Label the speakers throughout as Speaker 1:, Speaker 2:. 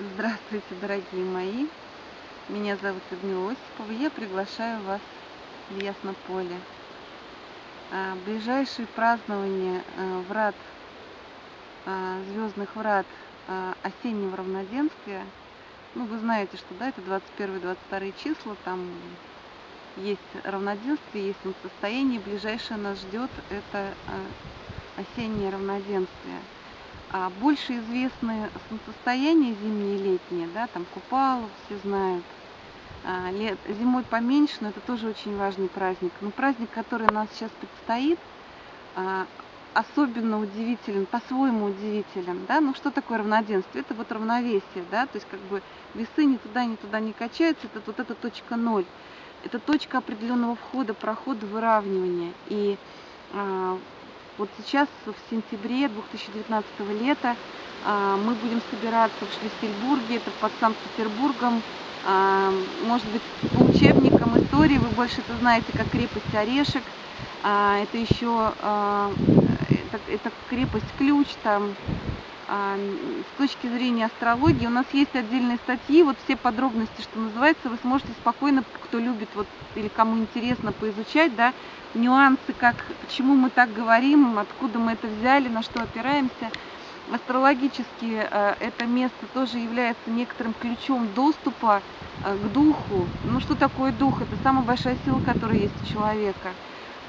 Speaker 1: Здравствуйте, дорогие мои! Меня зовут Людмила Осипова. Я приглашаю вас в Яснополе. А, ближайшие празднования а, врат, а, звездных врат осеннего равноденствия. Ну, вы знаете, что да, это 21-22 числа, там есть равноденствие, есть состояние. Ближайшее нас ждет это осеннее равноденствие. А больше известны солнцестояния зимние и летние, да, там Купалов все знают. А, лет, зимой поменьше, но это тоже очень важный праздник. Но праздник, который у нас сейчас предстоит, а, особенно удивителен, по-своему удивителен, да, ну что такое равноденствие? Это вот равновесие, да, то есть как бы весы ни туда, ни туда не качаются, это вот эта точка ноль, это точка определенного входа, прохода, выравнивания. И а, вот сейчас, в сентябре 2019 лета, а, мы будем собираться в Шлиссельбурге, это под Санкт-Петербургом, а, может быть, по учебникам истории, вы больше это знаете, как крепость Орешек, а, это еще это, это крепость Ключ, там, с точки зрения астрологии у нас есть отдельные статьи, вот все подробности, что называется, вы сможете спокойно, кто любит вот или кому интересно поизучать, да, нюансы, как, почему мы так говорим, откуда мы это взяли, на что опираемся. Астрологически э, это место тоже является некоторым ключом доступа э, к духу. Ну что такое дух? Это самая большая сила, которая есть у человека.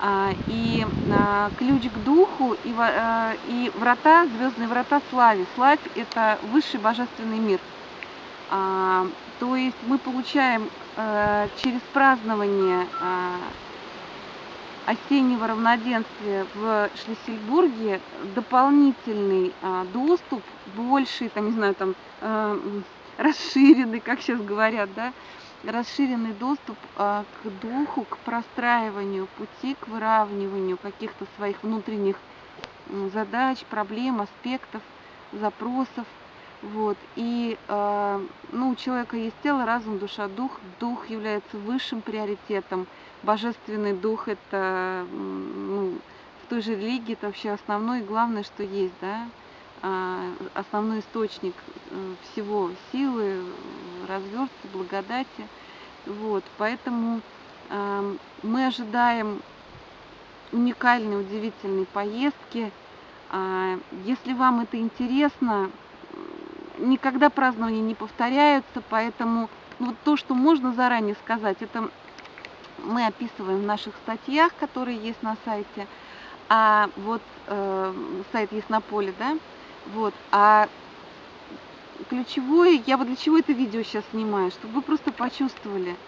Speaker 1: А, и а, ключ к духу и, а, врата, звездные врата славе. Славь – это высший божественный мир. То есть мы получаем через празднование осеннего равноденствия в Шлиссельбурге дополнительный доступ, больший, там, не знаю, там, расширенный, как сейчас говорят, да, расширенный доступ а, к духу, к простраиванию пути, к выравниванию каких-то своих внутренних задач, проблем, аспектов, запросов. Вот. И э, ну, у человека есть тело, разум, душа, дух. Дух является высшим приоритетом. Божественный дух это ну, в той же религии это вообще основное и главное, что есть, да. А, основной источник э, всего силы, развертки, благодати. Вот, поэтому э, мы ожидаем уникальной, удивительной поездки. А, если вам это интересно, никогда празднования не повторяются, поэтому ну, вот то, что можно заранее сказать, это мы описываем в наших статьях, которые есть на сайте. А вот э, сайт есть на поле, да, вот. А ключевое, я вот для чего это видео сейчас снимаю, чтобы вы просто почувствовали,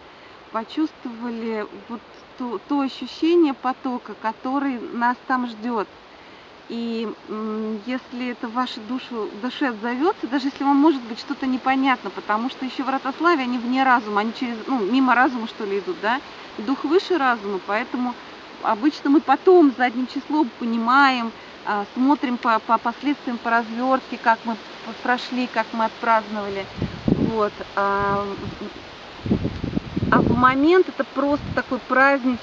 Speaker 1: почувствовали вот то, то ощущение потока, который нас там ждет. И если это вашу душу, душе отзовется, даже если вам может быть что-то непонятно, потому что еще врата славы, они вне разума, они через, ну, мимо разума что ли идут, да, дух выше разума, поэтому обычно мы потом задним числом понимаем, смотрим по, по последствиям, по развертке, как мы прошли, как мы отпраздновали. Вот. А, а в момент это просто такое празднич,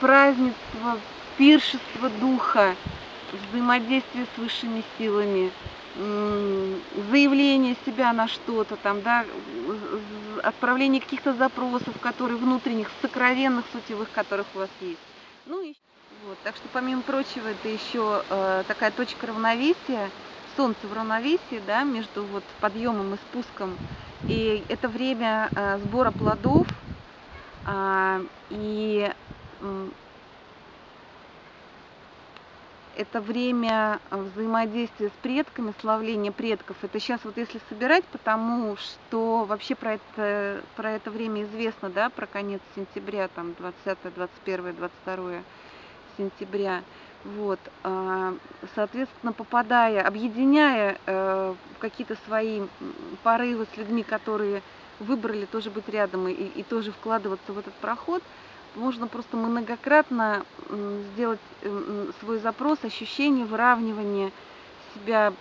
Speaker 1: празднество, пиршество духа, взаимодействие с высшими силами, заявление себя на что-то, там, да, отправление каких-то запросов, которые внутренних, сокровенных, сутевых, которых у вас есть. Так что, помимо прочего, это еще э, такая точка равновесия, солнце в равновесии, да, между вот подъемом и спуском. И это время э, сбора плодов, э, и э, это время взаимодействия с предками, славления предков. Это сейчас вот если собирать, потому что вообще про это, про это время известно, да, про конец сентября, там 20, 21, 22 сентября. Вот, а, соответственно, попадая, объединяя э, какие-то свои порывы с людьми, которые выбрали тоже быть рядом и, и тоже вкладываться в этот проход, можно просто многократно сделать свой запрос, ощущение выравнивания себя,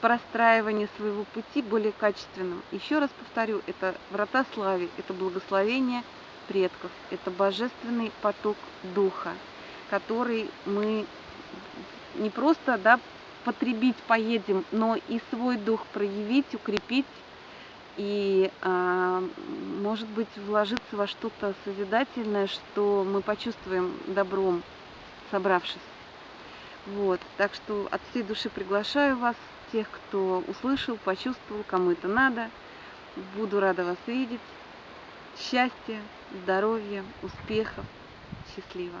Speaker 1: простраивания своего пути более качественным. Еще раз повторю, это врата славы, это благословение предков, это божественный поток духа который мы не просто да, потребить поедем, но и свой дух проявить, укрепить и, а, может быть, вложиться во что-то созидательное, что мы почувствуем добром, собравшись. Вот, так что от всей души приглашаю вас, тех, кто услышал, почувствовал, кому это надо. Буду рада вас видеть. Счастья, здоровья, успехов. Счастливо.